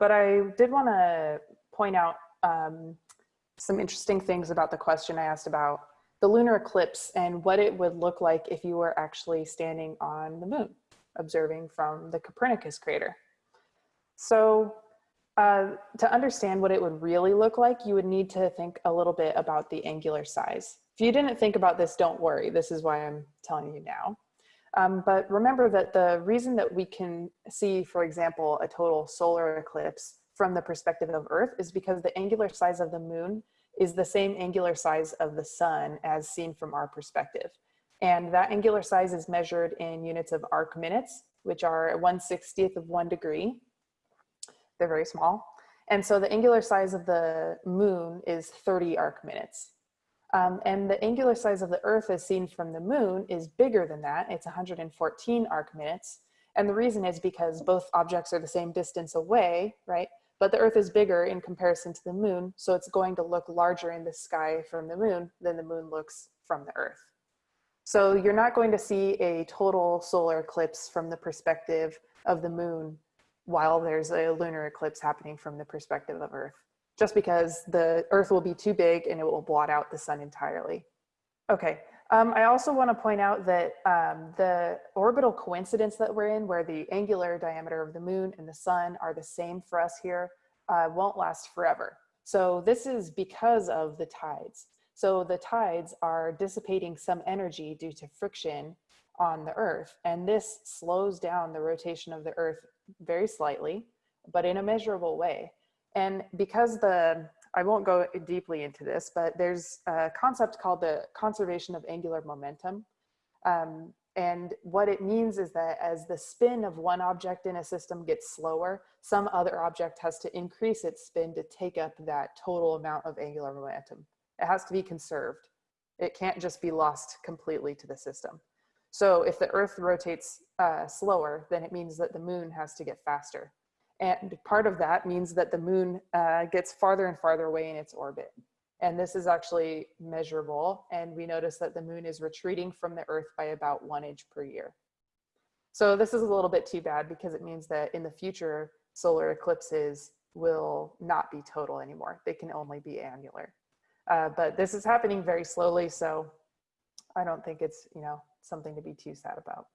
But I did want to point out um, some interesting things about the question I asked about the lunar eclipse and what it would look like if you were actually standing on the moon, observing from the Copernicus crater. So uh, to understand what it would really look like, you would need to think a little bit about the angular size. If you didn't think about this, don't worry. This is why I'm telling you now. Um, but remember that the reason that we can see, for example, a total solar eclipse from the perspective of Earth is because the angular size of the moon is the same angular size of the sun as seen from our perspective. And that angular size is measured in units of arc minutes, which are 1 60th of one degree. They're very small. And so the angular size of the moon is 30 arc minutes. Um, and the angular size of the Earth as seen from the moon is bigger than that. It's 114 arc minutes. And the reason is because both objects are the same distance away, right? But the Earth is bigger in comparison to the moon, so it's going to look larger in the sky from the moon than the moon looks from the Earth. So you're not going to see a total solar eclipse from the perspective of the moon while there's a lunar eclipse happening from the perspective of Earth just because the Earth will be too big and it will blot out the sun entirely. Okay, um, I also want to point out that um, the orbital coincidence that we're in, where the angular diameter of the moon and the sun are the same for us here, uh, won't last forever. So this is because of the tides. So the tides are dissipating some energy due to friction on the Earth, and this slows down the rotation of the Earth very slightly, but in a measurable way. And because the, I won't go deeply into this, but there's a concept called the conservation of angular momentum. Um, and what it means is that as the spin of one object in a system gets slower, some other object has to increase its spin to take up that total amount of angular momentum. It has to be conserved. It can't just be lost completely to the system. So if the earth rotates uh, slower, then it means that the moon has to get faster. And part of that means that the moon uh, gets farther and farther away in its orbit. And this is actually measurable. And we notice that the moon is retreating from the earth by about one inch per year. So this is a little bit too bad because it means that in the future, solar eclipses will not be total anymore. They can only be annular. Uh, but this is happening very slowly. So I don't think it's, you know, something to be too sad about.